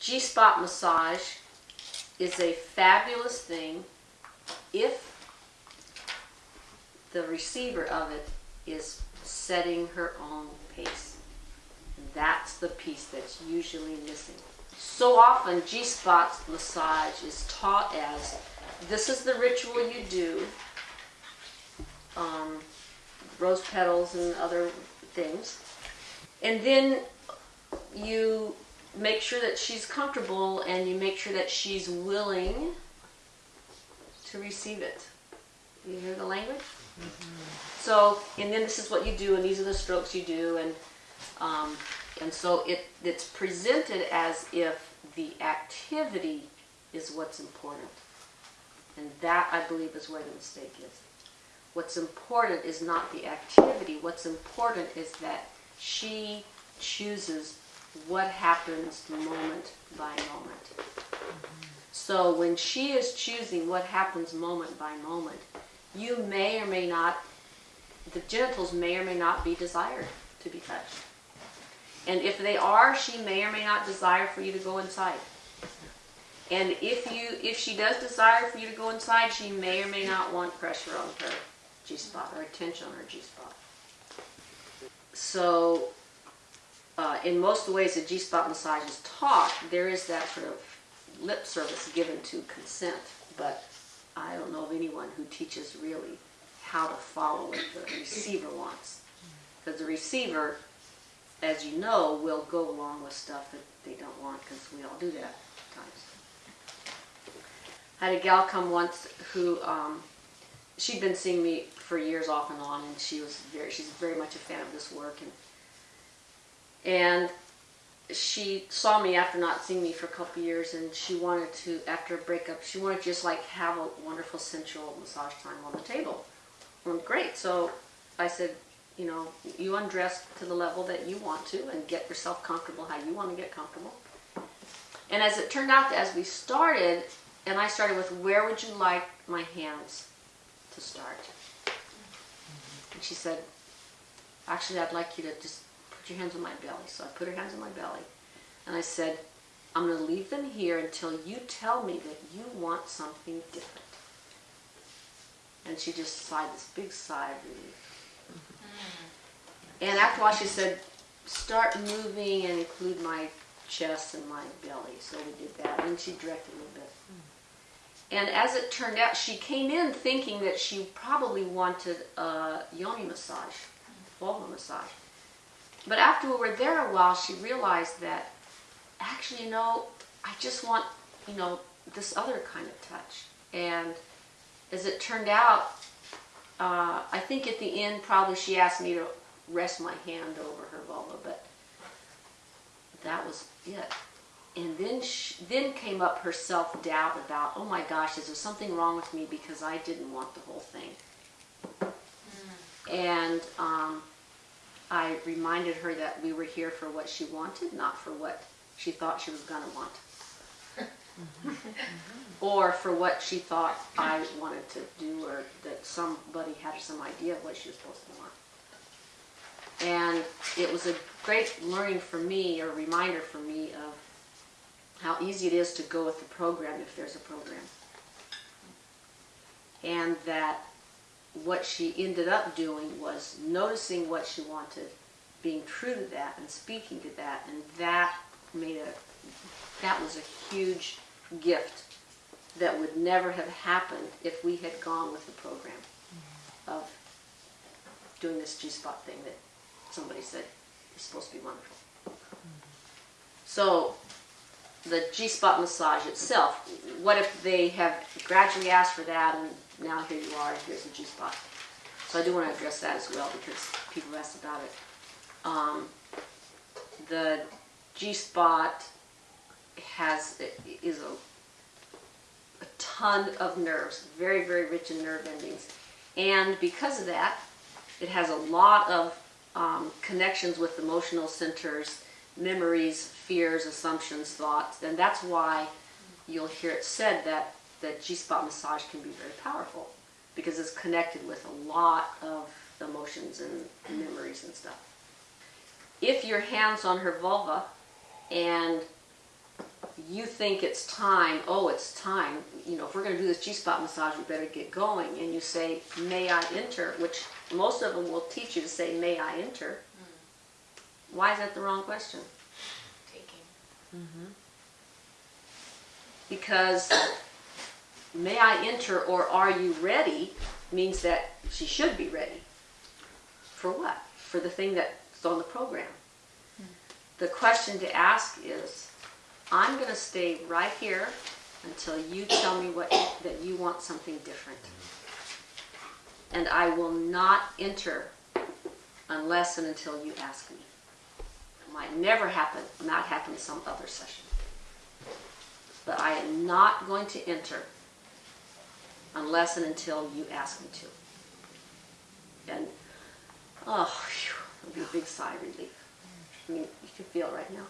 G-spot massage is a fabulous thing if the receiver of it is setting her own pace. That's the piece that's usually missing. So often G-spot massage is taught as this is the ritual you do. Um, rose petals and other things. And then you make sure that she's comfortable and you make sure that she's willing to receive it. You hear the language? So, and then this is what you do, and these are the strokes you do, and um, and so it it's presented as if the activity is what's important, and that I believe is where the mistake is. What's important is not the activity. What's important is that she chooses what happens moment by moment. So when she is choosing what happens moment by moment, you may or may not, the genitals may or may not be desired to be touched. And if they are, she may or may not desire for you to go inside. And if you, if she does desire for you to go inside, she may or may not want pressure on her G-spot or attention on her G-spot. So, uh, in most of the ways that G-spot massage is taught, there is that sort of lip service given to consent, but I don't know of anyone who teaches really how to follow what the receiver wants. Because the receiver, as you know, will go along with stuff that they don't want, because we all do that at times. I had a gal come once who, um, she'd been seeing me for years off and on, and she was very, she's very much a fan of this work, and and she saw me after not seeing me for a couple years and she wanted to after a breakup she wanted to just like have a wonderful sensual massage time on the table. Great. So i said you know you undress to the level that you want to and get yourself comfortable how you want to get comfortable. And as it turned out as we started and i started with where would you like my hands to start? And she said actually i'd like you to just your hands on my belly. So I put her hands on my belly. And I said, I'm going to leave them here until you tell me that you want something different. And she just sighed this big sigh of relief. Mm. And after a while she said, start moving and include my chest and my belly. So we did that. And she directed a little bit. Mm. And as it turned out, she came in thinking that she probably wanted a yoni massage, vulva massage. But after we were there a while, she realized that actually, you know, I just want, you know, this other kind of touch. And as it turned out, uh, I think at the end, probably she asked me to rest my hand over her vulva, but that was it. And then, she, then came up her self doubt about, oh my gosh, is there something wrong with me because I didn't want the whole thing? Mm. And um, I reminded her that we were here for what she wanted, not for what she thought she was going to want. or for what she thought I wanted to do, or that somebody had some idea of what she was supposed to want. And it was a great learning for me, or reminder for me of how easy it is to go with the program if there's a program. And that what she ended up doing was noticing what she wanted, being true to that and speaking to that, and that made a that was a huge gift that would never have happened if we had gone with the program of doing this G-spot thing that somebody said is supposed to be wonderful. So the G-spot massage itself, what if they have gradually asked for that and now here you are, here's the G-spot. So I do want to address that as well because people asked about it. Um, the G-spot has is a, a ton of nerves, very, very rich in nerve endings. And because of that, it has a lot of um, connections with emotional centers, memories, fears, assumptions, thoughts. And that's why you'll hear it said that that G-spot massage can be very powerful because it's connected with a lot of emotions and memories and stuff. If your hand's on her vulva and you think it's time, oh, it's time, you know, if we're gonna do this G-spot massage, we better get going, and you say, may I enter, which most of them will teach you to say, may I enter. Why is that the wrong question? Taking. Mm-hmm. Because may I enter or are you ready means that she should be ready. For what? For the thing that's on the program. The question to ask is, I'm gonna stay right here until you tell me what, that you want something different. And I will not enter unless and until you ask me. Might never happen, not happen some other session. But I am not going to enter unless and until you ask me to. And, oh, it'll be a big sigh of relief. I mean, you can feel right now.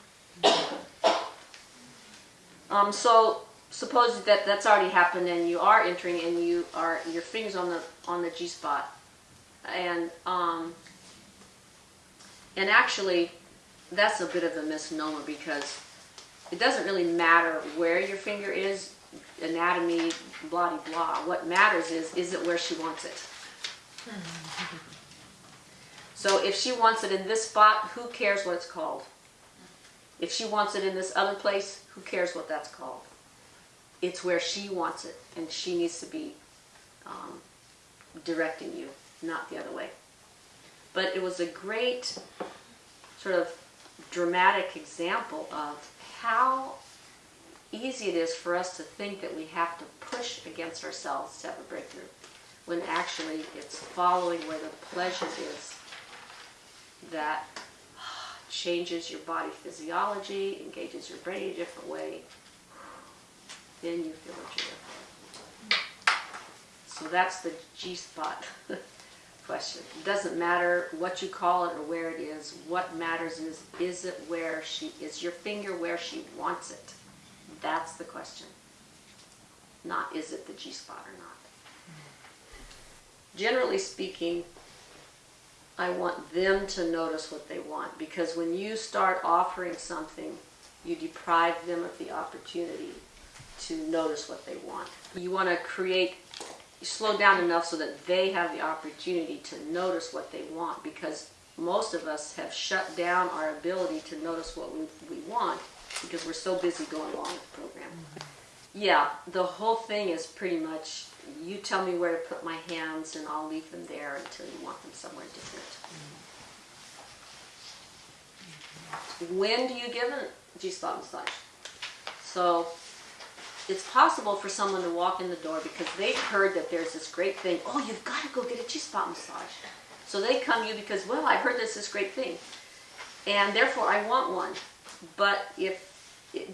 Um, so suppose that that's already happened and you are entering and you are, your finger's on the, on the G spot. And, um, and actually, that's a bit of a misnomer because it doesn't really matter where your finger is, anatomy, blah de blah. What matters is, is it where she wants it? So if she wants it in this spot, who cares what it's called? If she wants it in this other place, who cares what that's called? It's where she wants it, and she needs to be um, directing you, not the other way. But it was a great sort of dramatic example of how easy it is for us to think that we have to push against ourselves to have a breakthrough, when actually it's following where the pleasure is that changes your body physiology, engages your brain a different way. Then you feel what you're So that's the G spot question. It doesn't matter what you call it or where it is. What matters is, is it where she, is your finger where she wants it? That's the question. Not is it the G spot or not. Generally speaking, I want them to notice what they want because when you start offering something, you deprive them of the opportunity to notice what they want. You want to create, slow down enough so that they have the opportunity to notice what they want because most of us have shut down our ability to notice what we, we want because we're so busy going along with the program. Yeah, the whole thing is pretty much you tell me where to put my hands and I'll leave them there until you want them somewhere different. Mm-hmm. When do you give a G-spot massage? So it's possible for someone to walk in the door because they've heard that there's this great thing. Oh, you've got to go get a G-spot massage. So they come to you because, well, I heard this this great thing, and therefore I want one. But if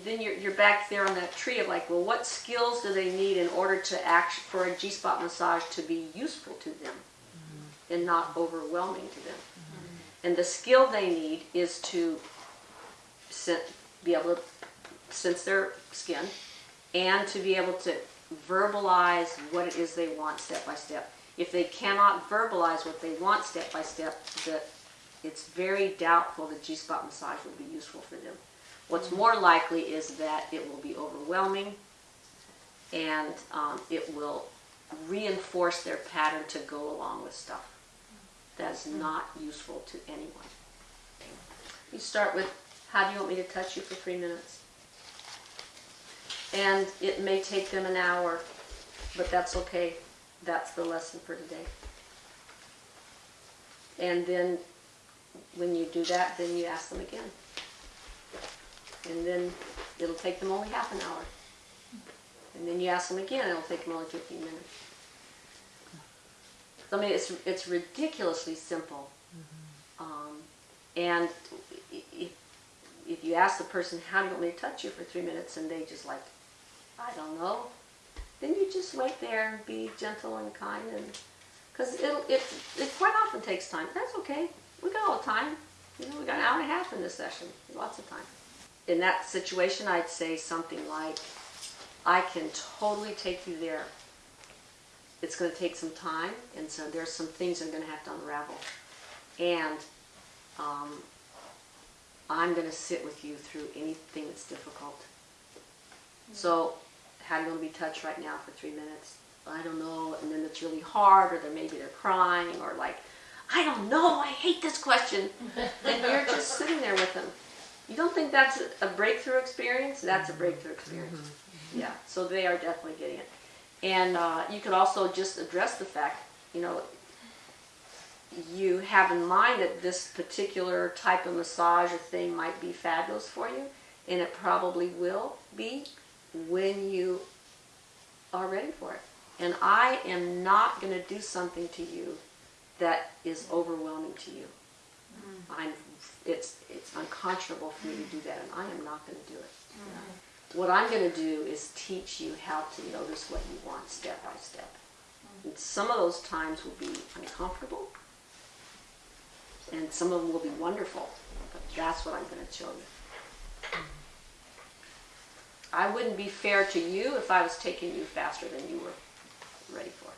then you're, you're back there on that tree of like, well, what skills do they need in order to act for a G-spot massage to be useful to them mm-hmm. and not overwhelming to them? Mm-hmm. And the skill they need is to be able to sense their skin and to be able to verbalize what it is they want step by step. If they cannot verbalize what they want step by step, that it's very doubtful that G-spot massage will be useful for them. What's more likely is that it will be overwhelming and um, it will reinforce their pattern to go along with stuff. That's not useful to anyone. You start with, how do you want me to touch you for three minutes? And it may take them an hour, but that's okay. That's the lesson for today. And then when you do that, then you ask them again. And then it'll take them only half an hour. And then you ask them again, it'll take them only 15 minutes. So, I mean, it's, it's ridiculously simple. Um, and if, if you ask the person, how do you want me to touch you for three minutes, and they just like, I don't know, then you just wait there and be gentle and kind, and because it'll it, it quite often takes time. That's okay. We got all the time. You know, we got an hour and a half in this session. Lots of time. In that situation, I'd say something like, I can totally take you there. It's going to take some time, and so there's some things I'm going to have to unravel. And um, I'm going to sit with you through anything that's difficult. So, how do you want to be touched right now for three minutes? I don't know, and then it's really hard, or then maybe they're crying, or like, I don't know, I hate this question. and you're just sitting there with them. You don't think that's a breakthrough experience? That's a mm-hmm. breakthrough experience. Mm-hmm. Mm-hmm. Yeah, so they are definitely getting it. And uh, you could also just address the fact, you know, you have in mind that this particular type of massage or thing might be fabulous for you, and it probably will be when you are ready for it. And I am not going to do something to you that is overwhelming to you. Mm. I'm, it's, it's unconscionable for me to do that, and I am not going to do it. Mm. What I'm going to do is teach you how to notice what you want step by step. Mm. And some of those times will be uncomfortable, and some of them will be wonderful, but that's what I'm going to show you. I wouldn't be fair to you if I was taking you faster than you were ready for.